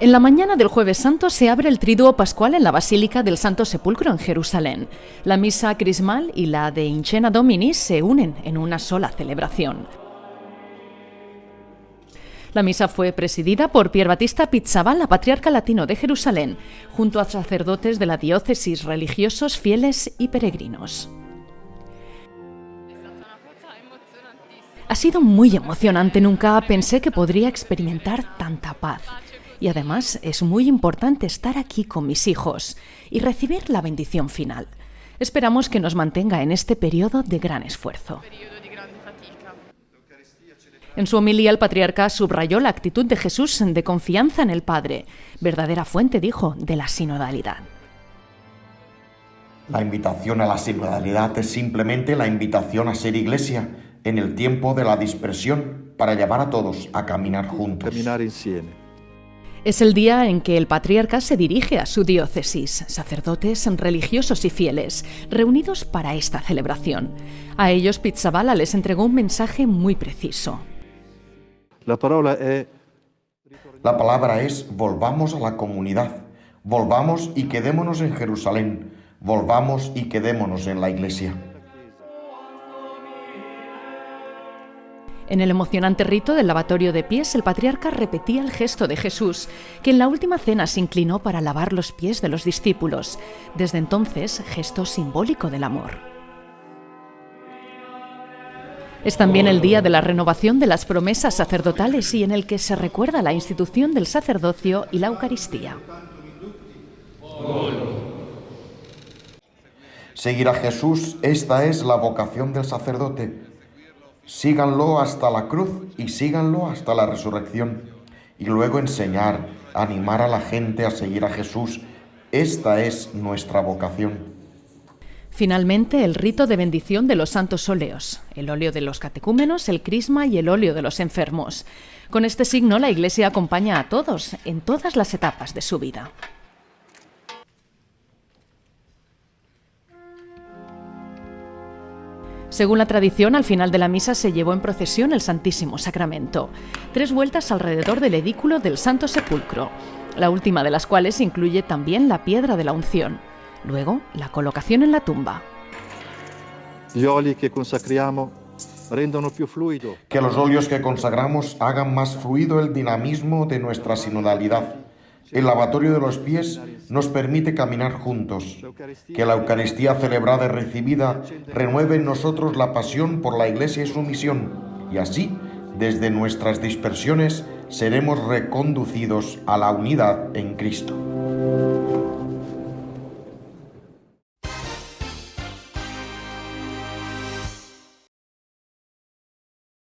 En la mañana del jueves santo se abre el triduo pascual en la Basílica del Santo Sepulcro en Jerusalén. La misa crismal y la de Incena Domini se unen en una sola celebración. La misa fue presidida por Pier Batista Pizzabal, patriarca latino de Jerusalén, junto a sacerdotes de la diócesis, religiosos, fieles y peregrinos. Ha sido muy emocionante, nunca pensé que podría experimentar tanta paz. Y además es muy importante estar aquí con mis hijos y recibir la bendición final. Esperamos que nos mantenga en este periodo de gran esfuerzo. En su homilía el patriarca subrayó la actitud de Jesús de confianza en el Padre, verdadera fuente, dijo, de la sinodalidad. La invitación a la sinodalidad es simplemente la invitación a ser iglesia en el tiempo de la dispersión para llevar a todos a caminar juntos. Es el día en que el patriarca se dirige a su diócesis, sacerdotes, religiosos y fieles, reunidos para esta celebración. A ellos Pizzabala les entregó un mensaje muy preciso. La palabra es... La palabra es volvamos a la comunidad, volvamos y quedémonos en Jerusalén, volvamos y quedémonos en la iglesia. En el emocionante rito del lavatorio de pies, el patriarca repetía el gesto de Jesús, que en la última cena se inclinó para lavar los pies de los discípulos. Desde entonces, gesto simbólico del amor. Es también el día de la renovación de las promesas sacerdotales y en el que se recuerda la institución del sacerdocio y la Eucaristía. Seguir a Jesús, esta es la vocación del sacerdote síganlo hasta la cruz y síganlo hasta la resurrección. Y luego enseñar, animar a la gente a seguir a Jesús. Esta es nuestra vocación. Finalmente, el rito de bendición de los santos óleos, el óleo de los catecúmenos, el crisma y el óleo de los enfermos. Con este signo la Iglesia acompaña a todos en todas las etapas de su vida. Según la tradición, al final de la misa se llevó en procesión el Santísimo Sacramento, tres vueltas alrededor del edículo del Santo Sepulcro, la última de las cuales incluye también la piedra de la unción. Luego, la colocación en la tumba. Que Que los óleos que consagramos hagan más fluido el dinamismo de nuestra sinodalidad el lavatorio de los pies nos permite caminar juntos. Que la Eucaristía celebrada y recibida renueve en nosotros la pasión por la Iglesia y su misión. Y así, desde nuestras dispersiones, seremos reconducidos a la unidad en Cristo.